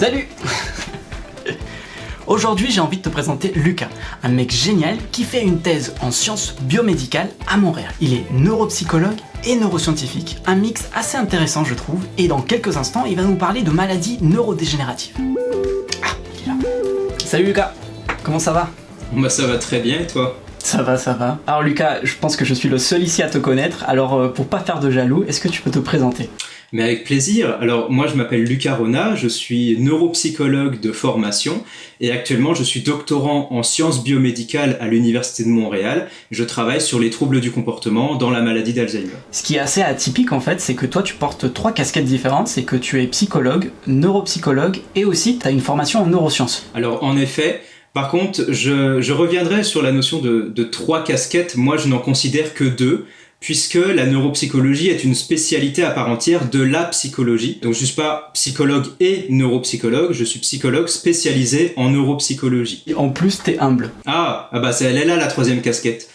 Salut Aujourd'hui, j'ai envie de te présenter Lucas, un mec génial qui fait une thèse en sciences biomédicales à Montréal. Il est neuropsychologue et neuroscientifique, un mix assez intéressant je trouve, et dans quelques instants, il va nous parler de maladies neurodégénératives. Ah, il est là. Salut Lucas, comment ça va? Bah ça va très bien et toi? Ça va, ça va. Alors Lucas, je pense que je suis le seul ici à te connaître, alors euh, pour pas faire de jaloux, est-ce que tu peux te présenter? Mais avec plaisir. Alors moi je m'appelle Lucas Rona, je suis neuropsychologue de formation et actuellement je suis doctorant en sciences biomédicales à l'Université de Montréal. Je travaille sur les troubles du comportement dans la maladie d'Alzheimer. Ce qui est assez atypique en fait, c'est que toi tu portes trois casquettes différentes, c'est que tu es psychologue, neuropsychologue et aussi tu as une formation en neurosciences. Alors en effet, par contre, je, je reviendrai sur la notion de, de trois casquettes. Moi, je n'en considère que deux, puisque la neuropsychologie est une spécialité à part entière de la psychologie. Donc, je suis pas psychologue et neuropsychologue, je suis psychologue spécialisé en neuropsychologie. Et en plus, t'es humble. Ah, ah bah c'est elle est là la troisième casquette.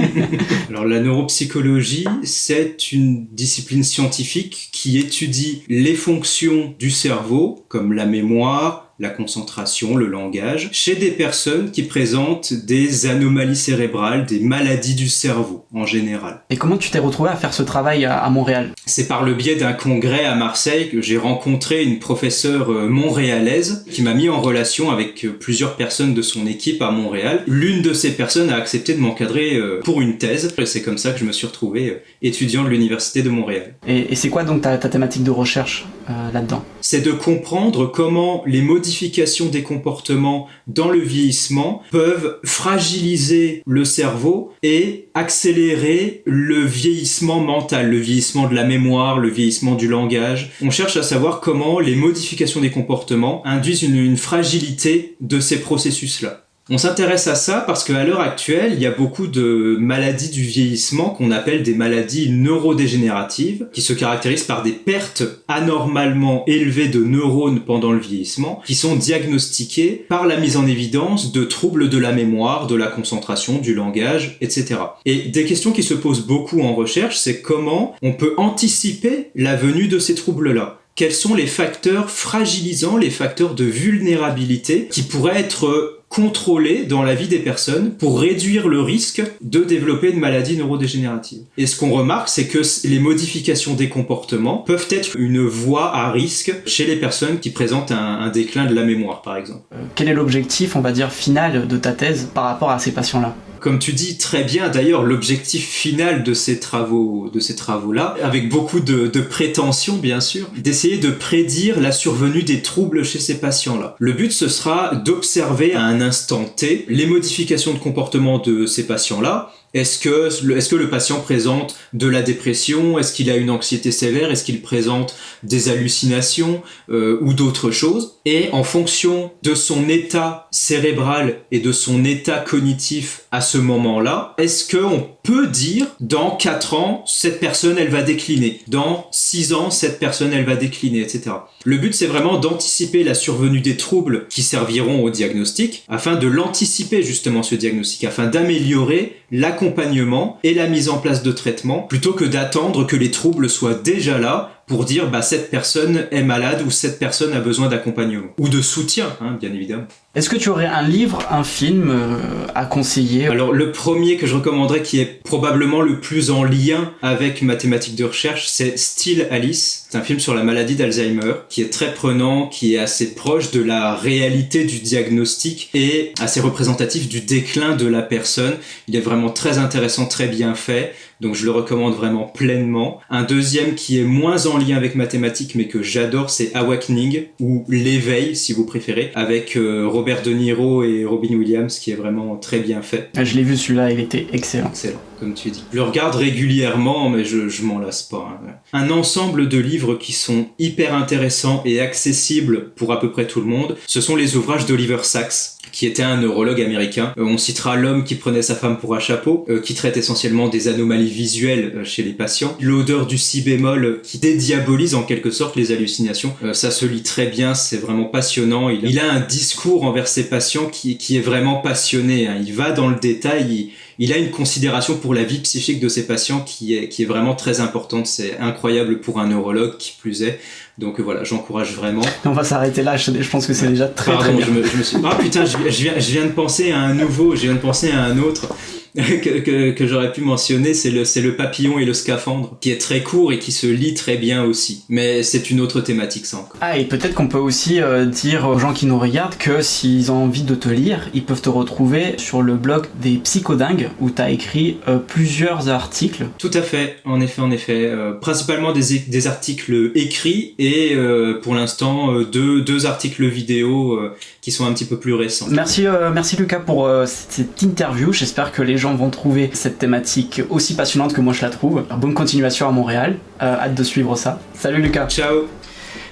Alors la neuropsychologie, c'est une discipline scientifique qui étudie les fonctions du cerveau, comme la mémoire, la concentration, le langage, chez des personnes qui présentent des anomalies cérébrales, des maladies du cerveau en général. Et comment tu t'es retrouvé à faire ce travail à, Montréal? C'est par le biais d'un congrès à Marseille que j'ai rencontré une professeure euh, montréalaise qui m'a mis en relation avec euh, plusieurs personnes de son équipe à Montréal. L'une de ces personnes a accepté de m'encadrer euh, pour une thèse et c'est comme ça que je me suis retrouvé étudiant de l'université de Montréal. Et, et c'est quoi donc ta, ta thématique de recherche? Euh, là-dedans c'est de comprendre comment les modifications des comportements dans le vieillissement peuvent fragiliser le cerveau et accélérer le vieillissement mental, le vieillissement de la mémoire, le vieillissement du langage. On cherche à savoir comment les modifications des comportements induisent une, une fragilité de ces processus-là. On s'intéresse à ça parce qu'à l'heure actuelle, il y a beaucoup de maladies du vieillissement qu'on appelle des maladies neurodégénératives, qui se caractérisent par des pertes anormalement élevées de neurones pendant le vieillissement, qui sont diagnostiquées par la mise en évidence de troubles de la mémoire, de la concentration, du langage, etc. Et des questions qui se posent beaucoup en recherche, c'est comment on peut anticiper la venue de ces troubles-là quels sont les facteurs fragilisants, les facteurs de vulnérabilité qui pourraient être contrôlés dans la vie des personnes pour réduire le risque de développer une maladie neurodégénérative. Et ce qu'on remarque, c'est que les modifications des comportements peuvent être une voie à risque chez les personnes qui présentent un, un déclin de la mémoire, par exemple. Euh, Quel est l'objectif, on va dire, final de ta thèse par rapport à ces patients-là? Comme tu dis très bien, d'ailleurs, l'objectif final de ces travaux, de ces travaux-là, avec beaucoup de, de prétention, bien sûr, d'essayer de prédire la survenue des troubles chez ces patients-là. Le but, ce sera d'observer à un instant T les modifications de comportement de ces patients-là, est-ce que, le patient présente de la dépression? Est-ce qu'il a une anxiété sévère? Est-ce qu'il présente des hallucinations euh, ou d'autres choses? Et en fonction de son état cérébral et de son état cognitif à ce moment-là, est-ce qu'on peut dire dans 4 ans, cette personne, elle va décliner Dans 6 ans, cette personne, elle va décliner, etc. Le but, c'est vraiment d'anticiper la survenue des troubles qui serviront au diagnostic, afin de l'anticiper justement ce diagnostic, afin d'améliorer l'accompagnement et la mise en place de traitements, plutôt que d'attendre que les troubles soient déjà là pour dire bah cette personne est malade ou cette personne a besoin d'accompagnement ou de soutien hein, bien évidemment. Est-ce que tu aurais un livre, un film euh, à conseiller? Alors le premier que je recommanderais qui est probablement le plus en lien avec ma thématique de recherche, c'est Still Alice. C'est un film sur la maladie d'Alzheimer qui est très prenant, qui est assez proche de la réalité du diagnostic et assez représentatif du déclin de la personne. Il est vraiment très intéressant, très bien fait. Donc je le recommande vraiment pleinement. Un deuxième qui est moins en lien avec mathématiques mais que j'adore, c'est Awakening ou L'éveil si vous préférez, avec euh, Robert De Niro et Robin Williams qui est vraiment très bien fait. Ah, Je l'ai vu celui-là, il était excellent. Excellent, comme tu dis. Je le regarde régulièrement mais je, je m'en lasse pas. hein. Un ensemble de livres qui sont hyper intéressants et accessibles pour à peu près tout le monde, ce sont les ouvrages d'Oliver Sacks qui était un neurologue américain. Euh, on citera L'homme qui prenait sa femme pour un chapeau, euh, qui traite essentiellement des anomalies visuelles euh, chez les patients. L'odeur du si bémol qui dédiabolise en quelque sorte les hallucinations. Ça se lit très bien, c'est vraiment passionnant. Il, a un discours envers ses patients qui, est vraiment passionné. hein. Il va dans le détail, il, il a une considération pour la vie psychique de ses patients qui est, qui est vraiment très importante. C'est incroyable pour un neurologue qui plus est. Donc voilà, j'encourage vraiment. On va s'arrêter là, je, pense que c'est déjà très Pardon, très bien. Je me, je me suis... Ah putain, je, je, viens, je viens de penser à un nouveau, je viens de penser à un autre. que, que, que j'aurais pu mentionner, c'est le, le papillon et le scaphandre, qui est très court et qui se lit très bien aussi. Mais c'est une autre thématique, ça encore. Ah, et peut-être qu'on peut aussi euh, dire aux gens qui nous regardent que s'ils ont envie de te lire, ils peuvent te retrouver sur le blog des psychodingues, où tu as écrit euh, plusieurs articles. Tout à fait, en effet, en effet. Euh, principalement des, des articles écrits et pour l'instant deux, deux articles vidéo qui sont un petit peu plus récents. Merci, merci Lucas pour cette interview. J'espère que les gens vont trouver cette thématique aussi passionnante que moi je la trouve. Alors, bonne continuation à Montréal, euh, hâte de suivre ça. Salut Lucas Ciao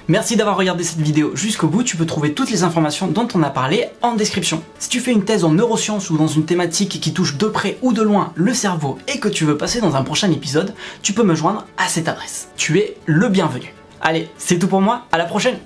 Merci d'avoir regardé cette vidéo jusqu'au bout, tu peux trouver toutes les informations dont on a parlé en description. Si tu fais une thèse en neurosciences ou dans une thématique qui touche de près ou de loin le cerveau et que tu veux passer dans un prochain épisode, tu peux me joindre à cette adresse. Tu es le bienvenu. Allez, c'est tout pour moi, à la prochaine